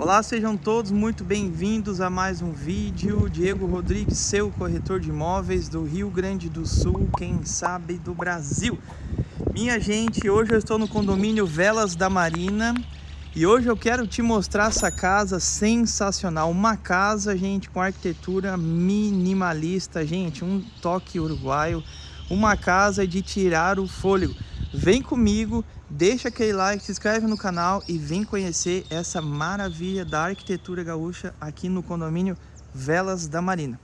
Olá, sejam todos muito bem-vindos a mais um vídeo. Diego Rodrigues, seu corretor de imóveis do Rio Grande do Sul, quem sabe do Brasil. Minha gente, hoje eu estou no condomínio Velas da Marina e hoje eu quero te mostrar essa casa sensacional. Uma casa, gente, com arquitetura minimalista, gente, um toque uruguaio. Uma casa de tirar o fôlego. Vem comigo Deixa aquele like, se inscreve no canal e vem conhecer essa maravilha da arquitetura gaúcha aqui no condomínio Velas da Marina.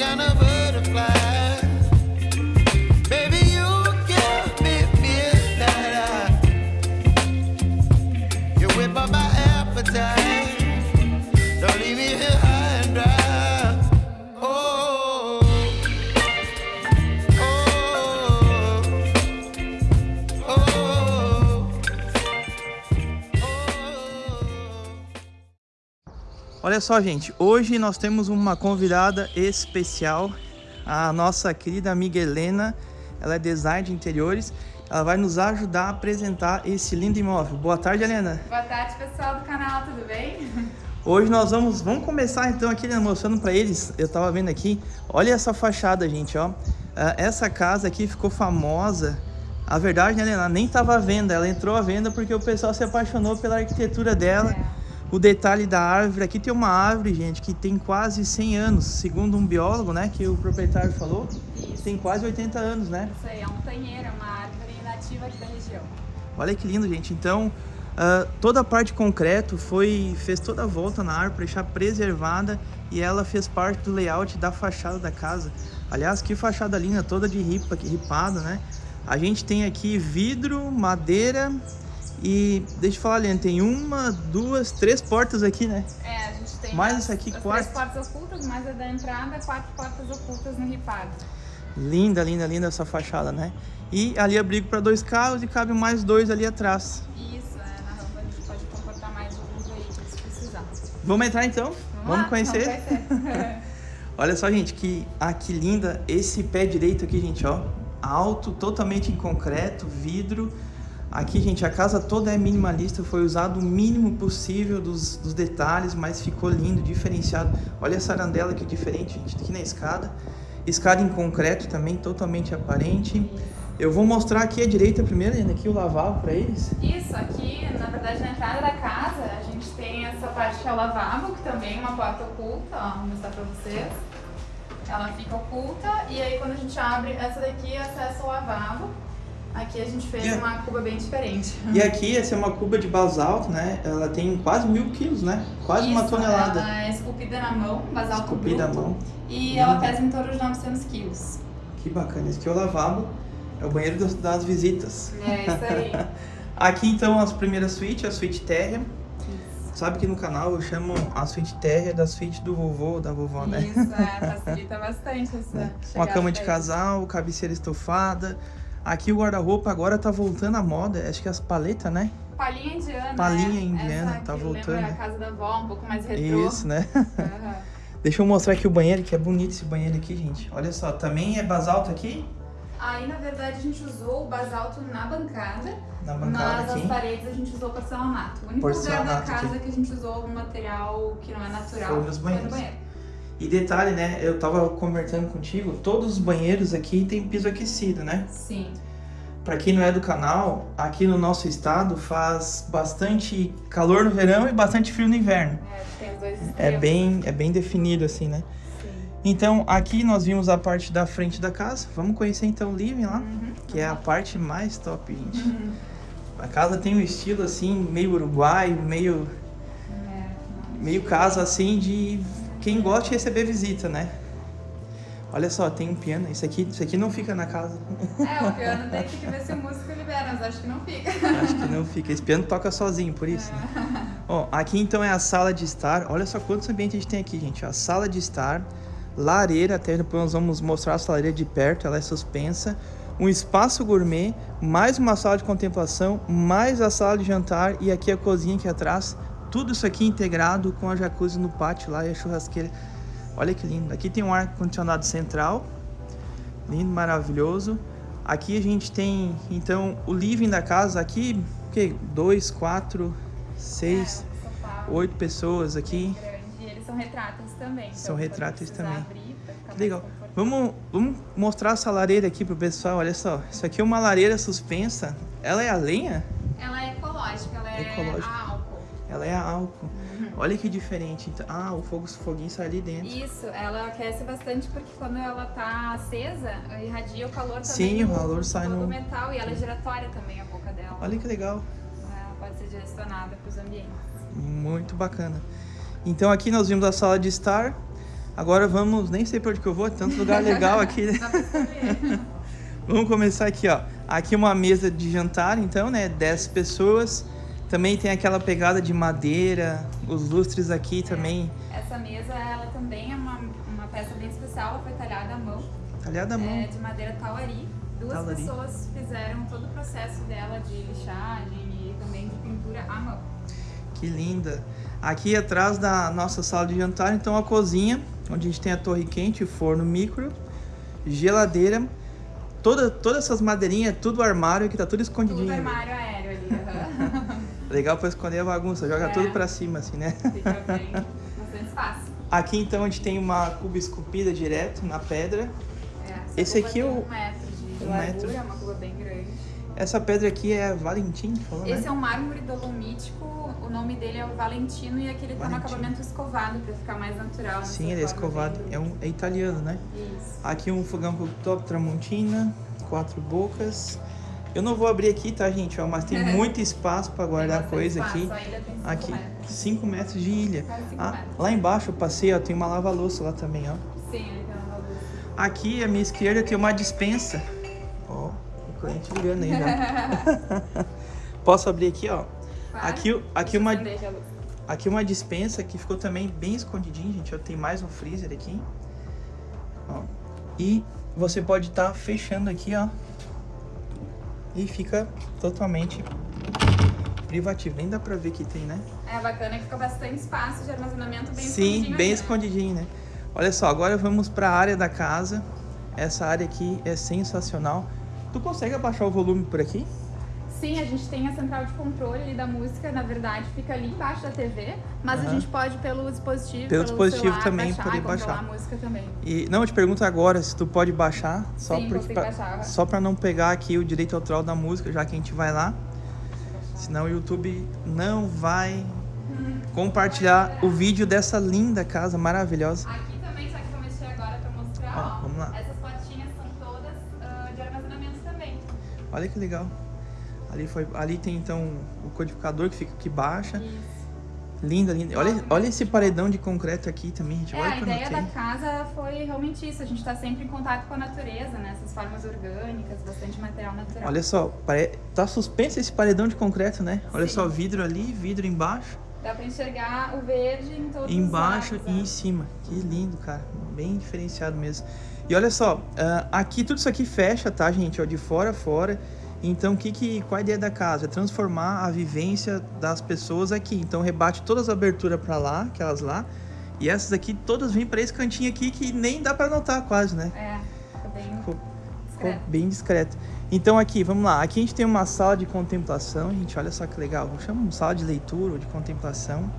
gonna be Olha só, gente, hoje nós temos uma convidada especial, a nossa querida amiga Helena. Ela é design de interiores. Ela vai nos ajudar a apresentar esse lindo imóvel. Boa tarde, Helena. Boa tarde, pessoal do canal, tudo bem? Hoje nós vamos, vamos começar então aqui né, mostrando para eles. Eu tava vendo aqui, olha essa fachada, gente, ó. Ah, essa casa aqui ficou famosa. A verdade, né, Helena, nem tava à venda. Ela entrou à venda porque o pessoal se apaixonou pela arquitetura dela. É o detalhe da árvore, aqui tem uma árvore, gente, que tem quase 100 anos, segundo um biólogo, né, que o proprietário falou, Isso. tem quase 80 anos, né? Isso aí, é um tanheiro, é uma árvore nativa aqui da região. Olha que lindo, gente. Então, uh, toda a parte concreto foi, fez toda a volta na árvore para deixar preservada e ela fez parte do layout da fachada da casa. Aliás, que fachada linda, toda de ripa, ripada, né? A gente tem aqui vidro, madeira e deixa eu falar, Liane, tem uma, duas, três portas aqui, né? É, a gente tem Mais as, isso aqui, as quarto. três portas ocultas, mais a da entrada, quatro portas ocultas no ripado. Linda, linda, linda essa fachada, né? E ali abrigo para dois carros e cabe mais dois ali atrás. Isso, é, na rampa a gente pode comportar mais alguns veículos se precisar. Vamos entrar então? Vamos, lá, conhecer? Vamos conhecer. Olha só, gente, que, ah, que linda esse pé direito aqui, gente, ó. Alto, totalmente em concreto, vidro. Aqui, gente, a casa toda é minimalista, foi usado o mínimo possível dos, dos detalhes, mas ficou lindo, diferenciado. Olha essa arandela que diferente, gente, aqui na escada. Escada em concreto também, totalmente aparente. Eu vou mostrar aqui à direita primeiro, Ana, aqui o lavabo para eles. Isso, aqui, na verdade, na entrada da casa, a gente tem essa parte que é o lavabo, que também é uma porta oculta, ó, vou mostrar pra vocês. Ela fica oculta e aí quando a gente abre, essa daqui acesso ao lavabo. Aqui a gente fez uma cuba bem diferente. E aqui, essa é uma cuba de basalto, né? Ela tem quase mil quilos, né? Quase uma Isso, tonelada. Ela é esculpida na mão, basalto Esculpida à bruto. mão. E ela pesa em torno de 900 quilos. Que bacana. Esse aqui é o lavabo. É o banheiro das, das visitas. É isso aí. Aqui então as primeiras suítes, a suíte térrea. Sabe que no canal eu chamo a suíte térrea da suíte do vovô ou da vovó, né? Isso, é, facilita bastante essa Uma chegada cama de casal, cabeceira estofada. Aqui o guarda-roupa agora tá voltando à moda. Acho que as paletas, né? Palhinha indiana. Palhinha né? indiana, Essa tá voltando. Lembra a casa da avó, um pouco mais retrô. Isso, né? Aham. Deixa eu mostrar aqui o banheiro, que é bonito esse banheiro aqui, gente. Olha só, também é basalto aqui, Aí, na verdade, a gente usou o basalto na bancada, na bancada mas aqui. as paredes a gente usou porcelanato. O único lugar da casa aqui. que a gente usou algum material que não é natural Foi nos no banheiros. banheiro. E detalhe, né? Eu tava conversando contigo, todos os banheiros aqui tem piso aquecido, né? Sim. Pra quem não é do canal, aqui no nosso estado faz bastante calor no verão e bastante frio no inverno. É, tem os dois extremos. É bem, é bem definido assim, né? Sim. Então, aqui nós vimos a parte da frente da casa. Vamos conhecer então o living lá, Uhum. que é a parte mais top, gente. Uhum. A casa tem um estilo assim, meio uruguaio, meio É, meio casa assim de quem gosta de receber visita, né? Olha só, tem um piano. Isso aqui, isso aqui não fica na casa. É, o piano tem que ver se o músico libera, mas acho que não fica. Acho que não fica. Esse piano toca sozinho, por isso. né? Ó, aqui então é a sala de estar. Olha só quantos ambientes a gente tem aqui, gente. A sala de estar, lareira, até depois nós vamos mostrar essa lareira de perto, ela é suspensa. Um espaço gourmet, mais uma sala de contemplação, mais a sala de jantar e aqui a cozinha aqui atrás. Tudo isso aqui integrado com a jacuzzi no pátio lá e a churrasqueira. Olha que lindo. Aqui tem um ar-condicionado central. Lindo, maravilhoso. Aqui a gente tem, então, o living da casa. Aqui, o quê? Dois, quatro, seis, É, oito pessoas aqui. E eles são retráteis também. então São retráteis precisar também. abrir, mais Legal. Vamos, vamos mostrar essa lareira aqui pro pessoal. Olha só. Isso aqui é uma lareira suspensa. Ela é a lenha? Ela é ecológica, ela é Ecológica. a. Ela é álcool. Olha que diferente. Então, ah, o fogo, o foguinho sai ali dentro. Isso, ela aquece bastante porque quando ela tá acesa, irradia o calor também Sim, o calor sai no- metal e ela é giratória também a boca dela. Olha que legal. Ela pode ser direcionada para os ambientes. Muito bacana. Então aqui nós vimos a sala de estar. Agora vamos, nem sei por onde que eu vou, tanto lugar legal aqui. né? Vamos começar aqui, ó. Aqui uma mesa de jantar, então, né? 10 pessoas. Também tem aquela pegada de madeira, os lustres aqui também, Essa mesa, ela também é uma, uma peça bem especial, ela foi talhada à mão, talhada à mão. é, de madeira tauari. Duas Tauari. pessoas fizeram todo o processo dela de lixagem e também de pintura à mão. Que linda. Aqui atrás da nossa sala de jantar, então a cozinha, onde a gente tem a torre quente, forno micro, geladeira, toda, todas essas madeirinhas, tudo armário que tá tudo escondidinho. Tudo armário aéreo ali, aham. Legal pra esconder a bagunça, joga É. tudo pra cima assim, né? fica bem, bastante espaço. Aqui então a gente tem uma cuba esculpida direto na pedra. É, Esse aqui é o- um metro de um largura, metro. é uma cuba bem grande. Essa pedra aqui é Valentim, falou, Esse né? é um mármore dolomítico, o nome dele é o Valentino e aquele tá no acabamento escovado pra ficar mais natural. nessa Sim, ele é escovado, bem- é, um, é italiano, né? Isso. Aqui um fogão cooktop Tramontina, quatro bocas. Eu não vou abrir aqui, tá, gente? Ó, mas tem muito espaço para guardar coisa bastante aqui. espaço, a Aqui, metros. 5 metros de ilha. Ah, metros. lá embaixo eu passei, ó, tem uma lava-louça lá também, ó. Sim, tem uma luz. Aqui à minha esquerda tem uma dispensa. Ó, o cliente ligando aí já. Posso abrir aqui, ó. Claro. Aqui, aqui uma. Aqui uma dispensa que ficou também bem escondidinha, gente. Ó, tem mais um freezer aqui. Ó. E você pode estar tá fechando aqui, ó. E fica totalmente privativo. Nem dá pra ver que tem, né? É bacana que fica bastante espaço de armazenamento bem Sim, escondidinho. bem ali, escondidinho, né? Olha só, agora vamos para a área da casa. Essa área aqui é sensacional. Tu consegue abaixar o volume por aqui? Sim, a gente tem a central de controle ali da música, na verdade, fica ali embaixo da TV, mas a gente pode pelo dispositivo, pelo, dispositivo celular, também baixar, poder baixar. a música também. E não, eu te pergunto agora se tu pode baixar, só Sim, porque pra, baixar. só para não pegar aqui o direito autoral da música, já que a gente vai lá. Senão o YouTube não vai compartilhar o vídeo dessa linda casa maravilhosa. Aqui também, só que eu mexer agora pra mostrar, Ó, ó, vamos lá. essas portinhas são todas ah, de armazenamento também. Olha que legal. Ali, foi, ali tem então o codificador que fica aqui baixa. Isso. Linda, linda. Olha, olha esse paredão de concreto aqui também, gente. É, a ideia da casa foi realmente isso, a gente tá sempre em contato com a natureza, né? Essas formas orgânicas, bastante material natural. Olha só, pare... tá suspenso esse paredão de concreto, né? Olha Sim. só, vidro ali, vidro embaixo, Dá pra enxergar o verde em todos embaixo os lados, e né? em cima. Que lindo, cara. Bem diferenciado mesmo. E olha só, ah, aqui tudo isso aqui fecha, tá, gente? Ó, de fora a fora. Então, o que que, qual a ideia da casa? É transformar a vivência das pessoas aqui. Então, rebate todas as aberturas pra lá, aquelas lá. E essas aqui, todas vêm pra esse cantinho aqui que nem dá pra notar quase, né? É, fica bem Ficou, ficou bem discreto. Então aqui, vamos lá. Aqui a gente tem uma sala de contemplação, gente. Olha só que legal. Chama de sala de leitura ou de contemplação.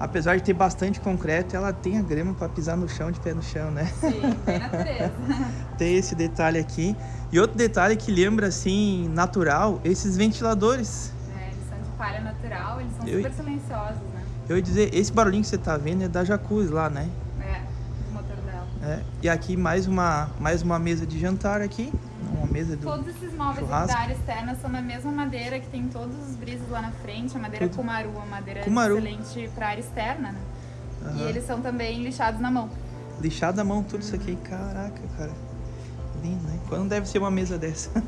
Apesar de ter bastante concreto, ela tem a grama para pisar no chão, de pé no chão, né? Sim, bem natureza. Tem esse detalhe aqui. E outro detalhe que lembra, assim, natural, esses ventiladores. É, eles são de palha natural, eles são Eu- super silenciosos, né? Eu ia dizer, esse barulhinho que você tá vendo é da jacuzzi lá, né? É, o motor dela. É. E aqui mais uma, mais uma mesa de jantar aqui. Mesa do... Todos esses móveis churrasco. da área externa são da mesma madeira que tem todos os brisos lá na frente, a madeira Tudo. Kumaru, a madeira Kumaru. excelente para área externa, né? E Aham. eles são também lixados na mão. Lixado à mão tudo isso aqui. Caraca, cara. Lindo, né? Quando deve ser uma mesa dessa?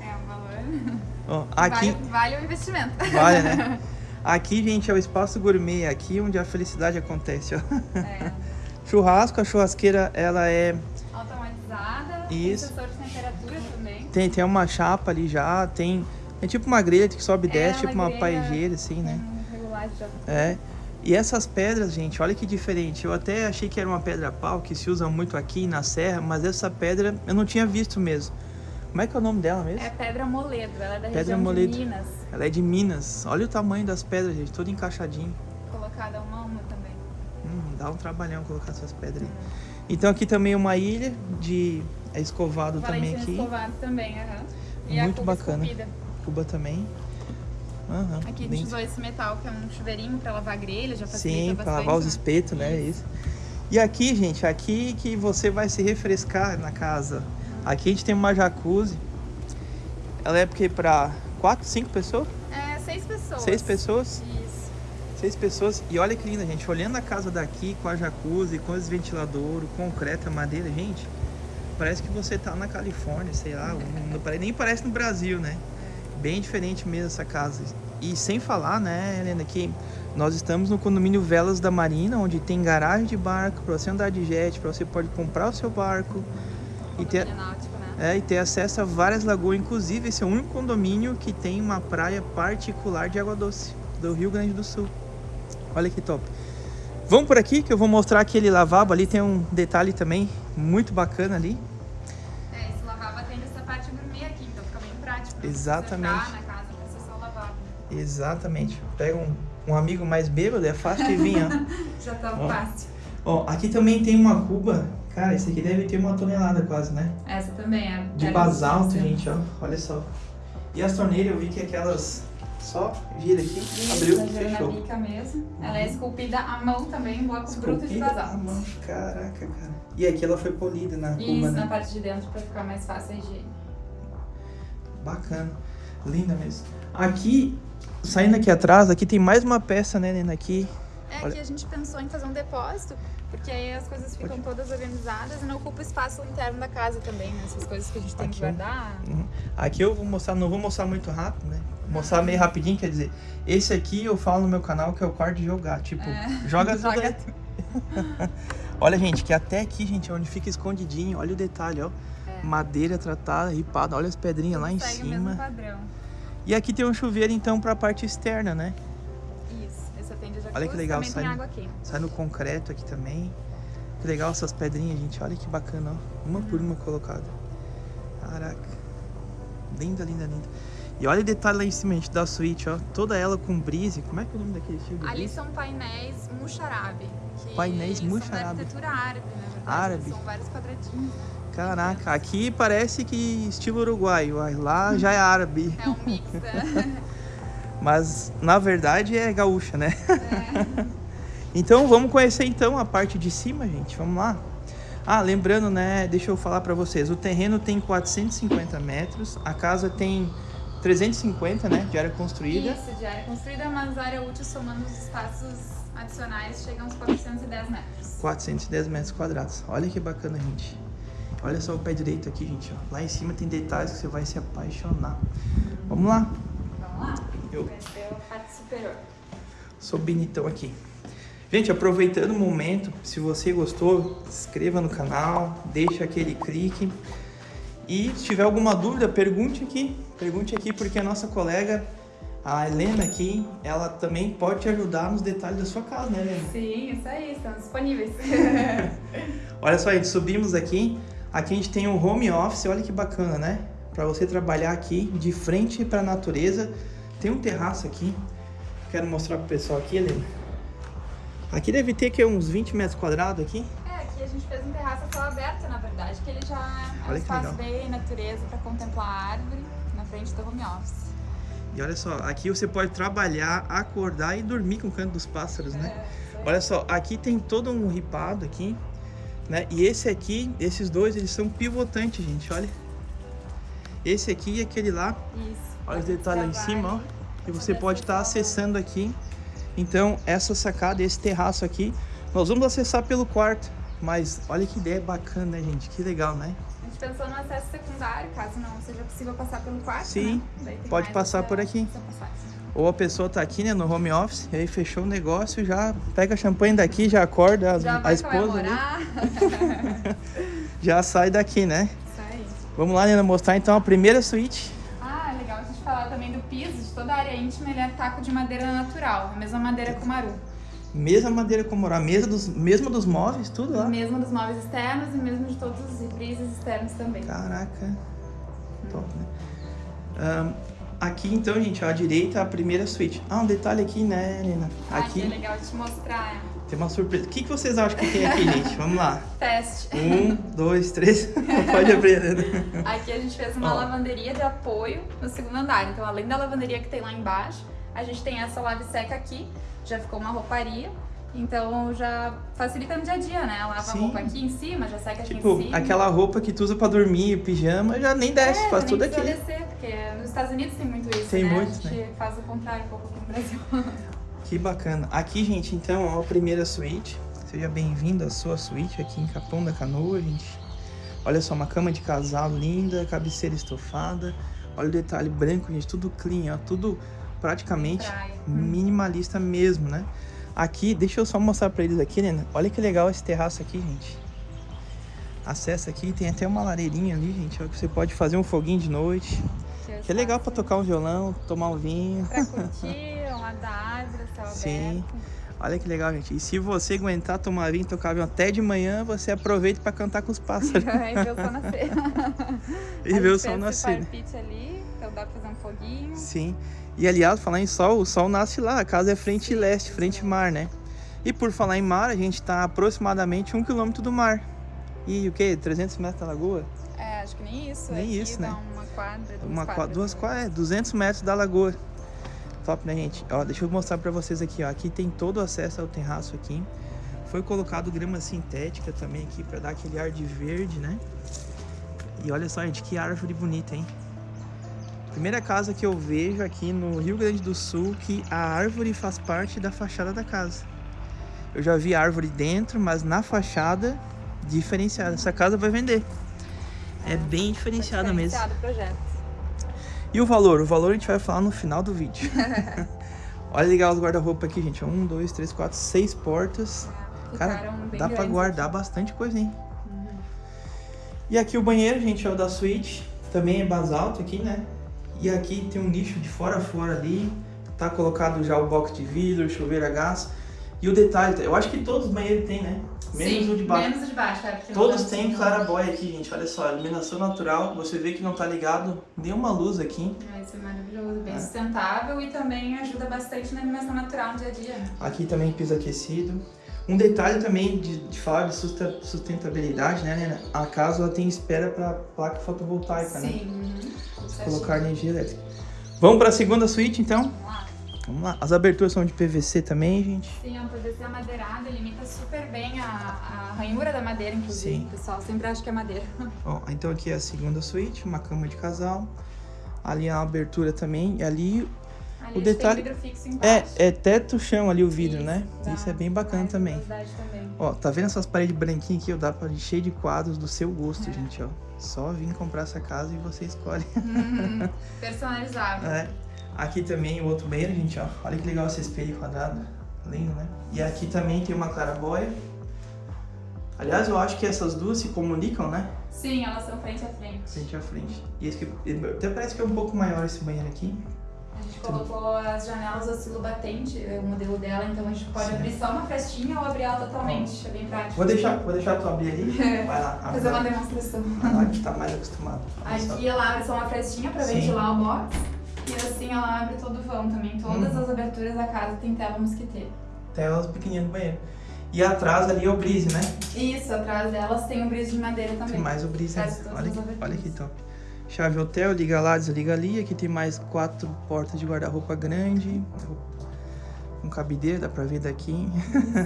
É um valor. Aqui, Vale, vale o investimento. vale, né? Aqui, gente, é o espaço gourmet, aqui onde a felicidade acontece, ó. É, Churrasco, a churrasqueira, ela é... automatizada, Isso. sensor de. Tem, tem uma chapa ali já, tem... É tipo uma grelha que sobe e É, desce, uma tipo uma grelha paejeira, assim, né? Com regulagem já. É. E essas pedras, gente, olha que diferente. Eu até achei que era uma pedra pau, que se usa muito aqui na serra, mas essa pedra eu não tinha visto mesmo. Como é que é o nome dela mesmo? É pedra moledo, ela é da Pedra região moledo. de Minas. Ela é de Minas. Olha o tamanho das pedras, gente, todo encaixadinho. Colocada uma a uma também. Hum, dá um trabalhão colocar essas pedras aí. Então aqui também uma ilha de é escovado também aqui. escovado também, aham. E a Muito cuba bacana. esculpida. Cuba também. Aham, Aqui a gente usou esse metal que é um chuveirinho pra lavar grelha, já facilita Sim, bastante. para lavar os né? espetos, né? Isso. E aqui, gente, aqui que você vai se refrescar na casa. Aqui a gente tem uma jacuzzi. Ela é porque para quatro, cinco pessoas? É, seis pessoas. Seis pessoas? Isso. Seis pessoas. E olha que linda, gente. Olhando a casa daqui com a jacuzzi, com os ventiladores, concreto, a madeira, gente. Parece que você tá na Califórnia, sei lá. não pare- nem parece no Brasil, né? Bem diferente mesmo essa casa. E sem falar, né, Helena, que nós estamos no condomínio Velas da Marina, onde tem garagem de barco para você andar de jet, para você pode comprar o seu barco e ter, náutico, né? é, e ter acesso a várias lagoas. Inclusive, esse é o único condomínio que tem uma praia particular de água doce do Rio Grande do Sul. Olha que top. Vamos por aqui que eu vou mostrar aquele lavabo ali. Tem um detalhe também muito bacana ali. É, esse lavabo atende essa parte gourmet aqui, então fica bem prático. pra você Exatamente. entrar na casa lavabo. Exatamente. Pega um, um amigo mais bêbado, é fácil de vir, ó. Já tá Ó. fácil. Ó, aqui também tem uma cuba. Cara, esse aqui deve ter uma tonelada quase, né? Essa também é. De é basalto, gente, ó. Olha só. E as torneiras, eu vi que aquelas só gira aqui, Isso, abriu, tá fechou. bica mesmo. Ela é esculpida à mão também, em blocos brutos de Esculpida à basalto. mão. Caraca, cara. E aqui ela foi polida na cuba, Isso, né? na parte de dentro pra ficar mais fácil a higiene. Bacana. Linda mesmo. Aqui, saindo aqui atrás, aqui tem mais uma peça, né, Nena? Aqui. É Olha. que a gente pensou em fazer um depósito, porque aí as coisas ficam todas organizadas e não ocupa o espaço interno da casa também, né? Essas coisas que a gente tem que Aqui. guardar. Uhum. Aqui eu vou mostrar, não vou mostrar muito rápido, né? mostrar meio rapidinho, quer dizer, esse aqui eu falo no meu canal que é o quarto de jogar, tipo, É, joga tudo joga aí. Olha, gente, que até aqui, gente, é onde fica escondidinho, olha o detalhe, ó. É. Madeira tratada, ripada, olha as pedrinhas lá em cima. padrão. E aqui tem um chuveiro, então, pra parte externa, né? Isso, esse atende a jacuzzi, Olha que legal, sai água aqui. Sai no concreto aqui também. Que legal essas pedrinhas, gente. Olha que bacana, ó. Uma por uma colocada. Caraca. Linda, linda, linda. E olha o detalhe lá em cima, gente, da suíte, ó. Toda ela com brise. Como é que é o nome daquele estilo Ali brise? são painéis muxarabe. Painéis muxarabe. da arquitetura árabe, verdade. Árabe. São vários quadradinhos. né? Caraca, aqui parece que estilo uruguaio. Lá já é árabe. É um mix, né? Mas na verdade é gaúcha, né? É. Então vamos conhecer então a parte de cima, gente. Vamos lá. Ah, lembrando, né? Deixa eu falar pra vocês. O terreno tem 450 metros, a casa tem 350, né? De área construída. Isso, de área construída, mas área útil somando os espaços adicionais chega uns 410 metros. 410 metros quadrados. Olha que bacana, gente. Olha só o pé direito aqui, gente. ó. Lá em cima tem detalhes que você vai se apaixonar. Vamos lá. Vamos lá? Eu Conhecer a parte superior. sou bonitão aqui. Gente, aproveitando o momento, se você gostou, se inscreva no canal, deixa aquele clique. E se tiver alguma dúvida, pergunte aqui. Pergunte aqui porque a nossa colega, a Helena aqui, ela também pode te ajudar nos detalhes da sua casa, né, Helena? Sim, isso aí, estamos disponíveis. Olha só, gente, subimos aqui. Aqui a gente tem um home office, olha que bacana, né? Para você trabalhar aqui de frente para a natureza. Tem um terraço aqui. Quero mostrar pro pessoal aqui, Helena. Aqui deve ter que uns 20 metros quadrados aqui. Aqui a gente fez um terraço a céu aberto, na verdade, que ele já é um espaço bem natureza para contemplar a árvore na frente do home office. E olha só, aqui você pode trabalhar, acordar e dormir com o canto dos pássaros, né? É. Olha só, aqui tem todo um ripado aqui, né? E esse aqui, esses dois, eles são pivotantes, gente, olha. Esse aqui e aquele lá, Isso. olha os detalhes lá em cima, ó. que você pode estar o- acessando aqui. Então, essa sacada, esse terraço aqui, nós vamos acessar pelo quarto. Mas olha que ideia bacana, né, gente? Que legal, né? A gente pensou no acesso secundário, caso não seja possível passar pelo quarto, Sim, né? Pode passar por aqui. Ou a pessoa tá aqui, né, no home office, e aí fechou o negócio, já pega champanhe daqui, já acorda Já a vai esposa já sai daqui, né? Isso aí. Vamos lá, Nena, mostrar então a primeira suíte. Ah, legal a gente falar também do piso, de toda a área íntima, ele é taco de madeira natural, a mesma madeira Kumaru. Mesma madeira como morar, mesa dos, mesma dos móveis, tudo lá. Mesmo dos móveis externos e mesmo de todos os reprises externos também. Caraca, top, né? Ahn, aqui então, gente, ó, à direita a primeira suíte. Ah, um detalhe aqui, né, Nena? Ah, que é Aqui legal te mostrar. é. tem uma surpresa. O que, que vocês acham que tem aqui, gente? Vamos lá. Teste. Um, dois, três. Pode abrir, Nena. Aqui a gente fez uma Ó. lavanderia de apoio no segundo andar. Então, além da lavanderia que tem lá embaixo, a gente tem essa lave seca aqui. Já ficou uma rouparia. Então, já facilita no dia a dia, né? Lava Sim. a roupa aqui em cima, já seca aqui Tipo, em cima. aquela roupa que tu usa pra dormir, pijama, já nem desce, É, faz tudo aqui. descer, porque nos Estados Unidos tem muito isso, Tem né? muito, a gente faz o contrário um pouco aqui no Brasil. Que bacana. Aqui, gente, então, ó, a primeira suíte. Seja bem-vindo à sua suíte aqui em Capão da Canoa, gente. Olha só, uma cama de casal linda, cabeceira estofada. Olha o detalhe branco, gente, tudo clean, ó, tudo praticamente Praia. minimalista mesmo, né? Aqui, deixa eu só mostrar pra eles aqui, né? Olha que legal esse terraço aqui, gente. Acessa aqui, tem até uma lareirinha ali, gente, ó, que você pode fazer um foguinho de noite. Que é legal pra tocar um violão, tomar um vinho. Pra curtir, lado da árvore, céu Sim. aberto. Olha que legal, gente. E se você aguentar tomar vinho tocar vinho até de manhã, você aproveita pra cantar com os pássaros e ver o sol nascer. e ver o sol nascer. né? ali, então dá pra fazer um foguinho. Sim. E aliás, falar em sol, o sol nasce lá. A casa é frente leste, frente mar, né? E por falar em mar, a gente tá aproximadamente um quilômetro do mar. E o quê? 300 metros da lagoa? É, acho que nem isso. Nem Aqui isso, dá né? Uma quadra, duas Uma, duas quadras, é, 200 metros da lagoa. Top, né, gente? Ó, deixa eu mostrar pra vocês aqui, ó. Aqui tem todo o acesso ao terraço aqui. Foi colocado grama sintética também aqui pra dar aquele ar de verde, né? E olha só, gente, que árvore bonita, hein? Primeira casa que eu vejo aqui no Rio Grande do Sul que a árvore faz parte da fachada da casa. Eu já vi árvore dentro, mas na fachada diferenciada. Essa casa vai vender. É bem Tá diferenciada mesmo. diferenciado o projeto. E o valor? O valor a gente vai falar no final do vídeo. Olha legal os guarda-roupa aqui, gente. Um, dois, três, quatro, seis portas. É, Cara, dá pra guardar aqui. bastante coisa, hein? Uhum. E aqui o banheiro, gente, é o da suíte. Também é basalto aqui, né? E aqui tem um nicho de fora a fora ali. Tá colocado já o box de vidro, chuveiro a gás. E o detalhe, eu acho que todos os banheiros tem, né? Menos Sim, o de baixo. Menos o de baixo, é, Todos têm claraboia aqui, gente. Olha só, iluminação natural. Você vê que não tá ligado nenhuma luz aqui. Vai ser maravilhoso, bem É. sustentável e também ajuda bastante na iluminação natural no dia a dia. Aqui também piso aquecido. Um detalhe também de, de falar de sustentabilidade, né, Nena? A casa ela tem espera para placa fotovoltaica, né? Sim. Colocar energia elétrica. Vamos para a segunda suíte, então? Vamos lá. Vamos lá. As aberturas são de PVC também, gente. Sim, é um PVC amadeirado, ele imita super bem a, a ranhura da madeira, inclusive. Sim. Pessoal sempre acha que é madeira. Ó, então aqui é a segunda suíte, uma cama de casal. Ali é a abertura também. E ali Ali O detalhe- tem vidro fixo é, é teto chão ali o vidro, né? dá Isso é bem bacana também. também. Ó, tá vendo essas paredes branquinhas aqui? Ó, dá pra encher de quadros do seu gosto, É. gente, ó. Só vir comprar essa casa e você escolhe. Uhum. Personalizável. É. Aqui também o outro banheiro, gente, ó. Olha que legal esse espelho quadrado. Lindo, né? E aqui também tem uma claraboia. Aliás, eu acho que essas duas se comunicam, né? Sim, elas são frente a frente. Frente a frente. E esse aqui, até parece que é um pouco maior esse banheiro aqui. A gente colocou as janelas oscilo batente, é o modelo dela, então a gente pode Sim. abrir só uma frestinha ou abrir ela totalmente. É bem prático. Vou deixar, vou deixar tu abrir ali. Vai lá, Fazer uma demonstração. Vai lá que tá mais acostumado. Aqui ela abre só uma frestinha pra Sim. ventilar o box. E assim ela abre todo o vão também. Todas Uhum. as aberturas da casa tem tela mosquiteira. Telas pequenininhas do banheiro. E atrás ali é o brise, né? Isso, atrás delas tem o brise de madeira também. Tem mais o brise. Todas Olha, aberturas. olha que top. Chave hotel, liga lá, desliga ali. Aqui tem mais quatro portas de guarda-roupa grande. Um cabideiro, dá pra ver daqui.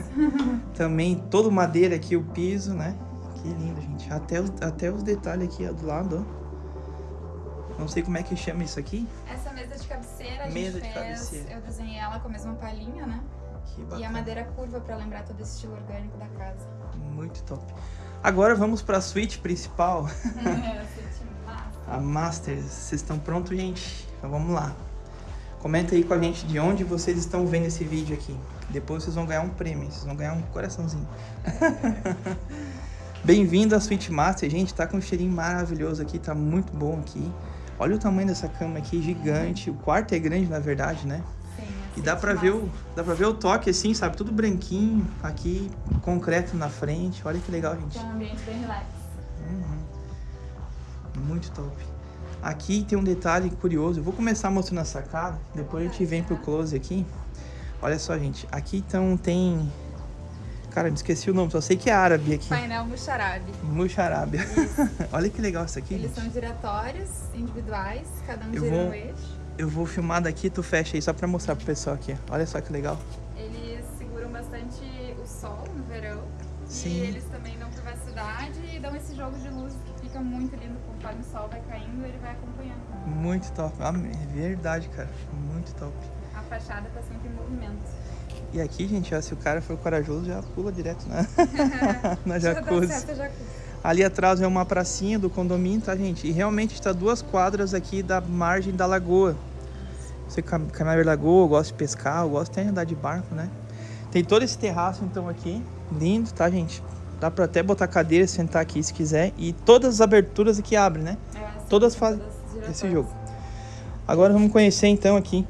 Também todo madeira aqui, o piso, né? Que lindo, gente. Até os, até os detalhes aqui ó, do lado, ó. Não sei como é que chama isso aqui. Essa mesa de cabeceira a Mesa de gente fez. cabeceira. Eu desenhei ela com a mesma palhinha, né? Que E a madeira curva pra lembrar todo esse estilo orgânico da casa. Muito top. Agora vamos pra suíte principal. é. A Master, vocês estão prontos, gente? Então vamos lá. Comenta aí com a gente de onde vocês estão vendo esse vídeo aqui. Depois vocês vão ganhar um prêmio, vocês vão ganhar um coraçãozinho. Bem-vindo à Suite Master, gente. Tá com um cheirinho maravilhoso aqui, tá muito bom aqui. Olha o tamanho dessa cama aqui, gigante. O quarto é grande, na verdade, né? Sim, a E dá pra ver o, dá pra ver o toque assim, sabe? Tudo branquinho aqui, concreto na frente. Olha que legal, gente. É um ambiente bem relax. Muito top. Aqui tem um detalhe curioso. Eu vou começar mostrando a sacada, depois a gente vem pro close aqui. Olha só, gente. Aqui então tem. Cara, me esqueci o nome, só sei que é árabe aqui. Painel Muxarabe. Muxarábia. Olha que legal isso aqui, Eles gente. são giratórios, individuais, cada um Eu gira vou- no eixo. Eu vou filmar daqui, tu fecha aí só pra mostrar pro pessoal aqui. Olha só que legal. Eles seguram bastante o sol no verão. Sim. E eles também dão privacidade e dão esse jogo de luz fica muito lindo. Conforme o sol vai caindo, ele vai acompanhando. Muito top. Ah, é verdade, cara. Muito top. A fachada tá sempre em movimento. E aqui, gente, ó, se o cara for corajoso, já pula direto na, na dá jacuzzi. certo jacuzzi. Ali atrás é uma pracinha do condomínio, tá, gente? E realmente está duas quadras aqui da margem da lagoa. Você cam- caminhar na lagoa, gosta de pescar, eu gosto até de andar de barco, né? Tem todo esse terraço, então, aqui. Lindo, tá, gente? Dá pra até botar cadeira sentar aqui se quiser. E todas as aberturas aqui abrem, né? É, sim, Todas fazem esse jogo. Agora vamos conhecer, então, aqui.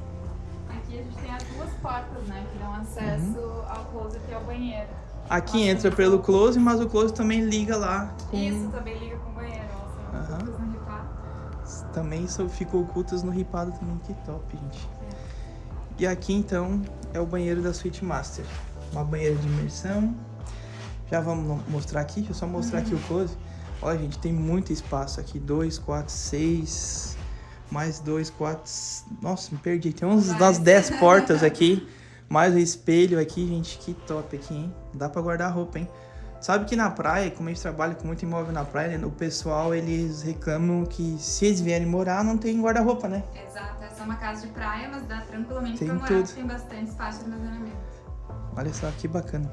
Aqui a gente tem as duas portas, né? Que dão acesso Uhum. ao closet e ao banheiro. Aqui Nossa, entra pelo close, mas o close também liga lá com... Isso também liga com o banheiro. Aham. todas no ripado. Também só ficou ocultas no ripado também, que top, gente. E aqui então é o banheiro da Suite Master. Uma banheira de imersão. Já vamos mostrar aqui, deixa eu só mostrar aqui o close. Olha, gente, tem muito espaço aqui. Dois, quatro, seis. Mais dois, quatro. Nossa, me perdi. Tem uns, umas Várias. 10 portas aqui. Mais o espelho aqui, gente. Que top aqui, hein? Dá pra guardar roupa, hein? Sabe que na praia, como a gente trabalha com muito imóvel na praia, né, o pessoal eles reclamam que se eles vierem morar, não tem guarda-roupa, né? Exato, essa é uma casa de praia, mas dá tranquilamente Tem pra morar. tudo. Tem bastante espaço de armazenamento. Olha só que bacana.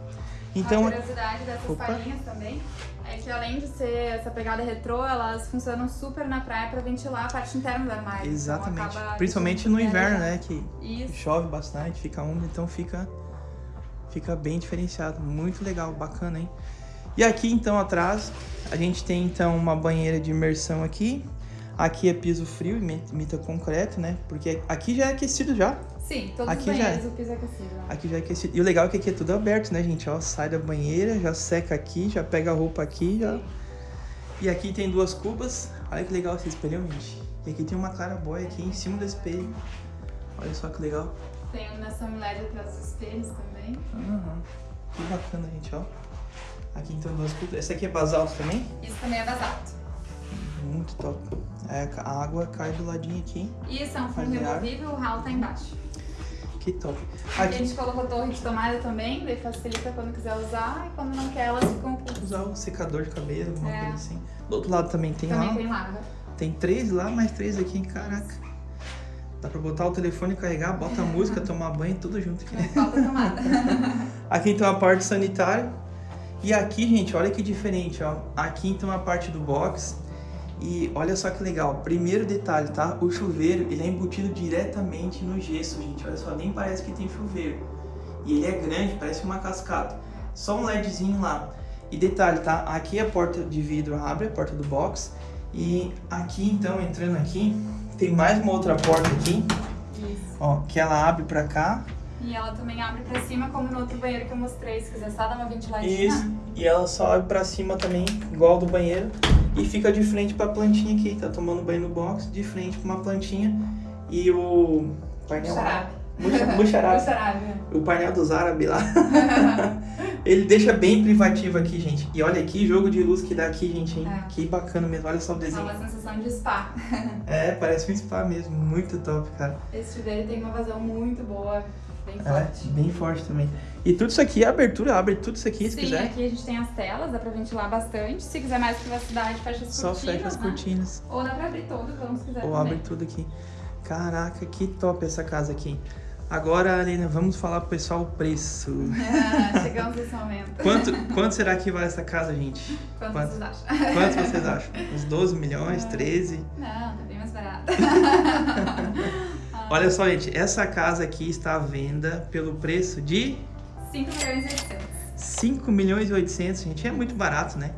Então, Uma curiosidade dessas Opa. palhinhas também é que além de ser essa pegada retrô, elas funcionam super na praia para ventilar a parte interna do armário. Então, exatamente. acaba Principalmente no inverno, né? Que Isso. chove bastante, fica úmido, então fica, fica bem diferenciado. Muito legal, bacana, hein? E aqui então atrás a gente tem então uma banheira de imersão aqui. Aqui é piso frio, imi- imita concreto, né? Porque aqui já é aquecido já. Sim, todos Aqui os já é. banheiros o piso é aquecido. né? Aqui já é aquecido. E o legal é que aqui é tudo aberto, né, gente? Ó, sai da banheira, já seca aqui, já pega a roupa aqui, já. E aqui tem duas cubas. Olha que legal esse espelho, gente. E aqui tem uma clarabóia aqui em cima do espelho. Olha só que legal. Tem iluminação LED atrás dos espelhos também. Aham. Que bacana, gente, ó. Aqui então duas cubas. Essa aqui é basalto também? Isso também é basalto. Muito top. É, a água cai do ladinho aqui. Isso é um fundo removível, o ralo tá embaixo. Que top. Aqui a gente colocou torre de tomada também, daí facilita quando quiser usar e quando não quer elas ficam ocultas. usar o secador de cabelo, alguma É. coisa assim. Do outro lado também tem Também lá. tem lava. Tem três lá, mais três aqui, caraca. Dá pra botar o telefone, carregar, bota a música, tomar banho, tudo junto aqui. Não falta tomada. Aqui então a parte sanitária. E aqui, gente, olha que diferente, ó. Aqui então a parte do box. E olha só que legal. Primeiro detalhe, tá? O chuveiro, ele é embutido diretamente no gesso, gente. Olha só, nem parece que tem chuveiro. E ele é grande, parece uma cascata. Só um LEDzinho lá. E detalhe, tá? Aqui a porta de vidro abre, a porta do box. E aqui então, entrando aqui, tem mais uma outra porta aqui, Isso. ó, que ela abre pra cá. E ela também abre pra cima, como no outro banheiro que eu mostrei. Se quiser só dar uma ventiladinha. Isso. E ela só abre pra cima também, igual do banheiro. E fica de frente pra plantinha aqui. Tá tomando banho no box, de frente pra uma plantinha. E o painel. Xarabe. Muxa- Muxarabe. Xarabe. o painel dos árabes lá. Ele deixa bem privativo aqui, gente. E olha que jogo de luz que dá aqui, gente, hein? É. Que bacana mesmo. Olha só o desenho. uma sensação de spa. É, parece um spa mesmo. Muito top, cara. Esse chuveiro tem uma vazão muito boa, bem É, forte. bem forte também. E tudo isso aqui é abertura, abre tudo isso aqui se Sim, quiser. aqui a gente tem as telas, dá pra ventilar bastante. Se quiser mais privacidade, fecha as Só cortinas, fecha as né? cortinas. Ou dá pra abrir todo, como se quiser Ou também. abre tudo aqui. Caraca, que top essa casa aqui. Agora, Alina, vamos falar pro pessoal o preço. Ah, chegamos nesse momento. Quanto, quanto será que vale essa casa, gente? Quanto Quanto? vocês acham? Quantos vocês acham? Uns 12 milhões, 13? Não, tá bem mais barato. Olha só, gente, essa casa aqui está à venda pelo preço de 5 milhões e 800. 5 milhões e 800, gente. É muito barato, né?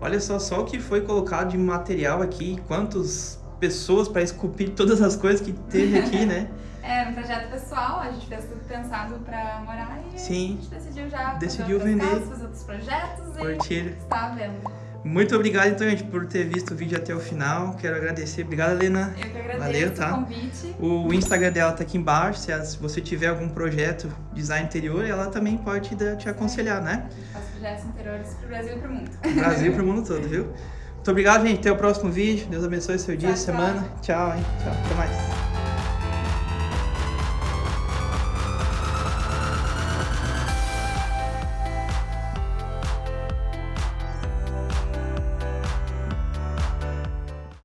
Olha só, só o que foi colocado de material aqui, quantas pessoas para esculpir todas as coisas que teve aqui, né? É um projeto pessoal, a gente fez tudo pensado pra morar e Sim. a gente decidiu já Decidiu vender. casas, fazer outros projetos e Curtir. está à venda. Muito obrigado, então, gente, por ter visto o vídeo até o final. Quero agradecer. Obrigado, Helena. Eu que agradeço Valeu, tá? o convite. O Instagram dela tá aqui embaixo. Se você tiver algum projeto design interior, ela também pode te, aconselhar, né? Projetos interiores pro Brasil e pro mundo. Brasil e pro mundo todo, viu? Muito obrigado, gente. Até o próximo vídeo. Deus abençoe seu dia, Tchau, tchau. semana. Tchau, hein? Tchau. Até mais.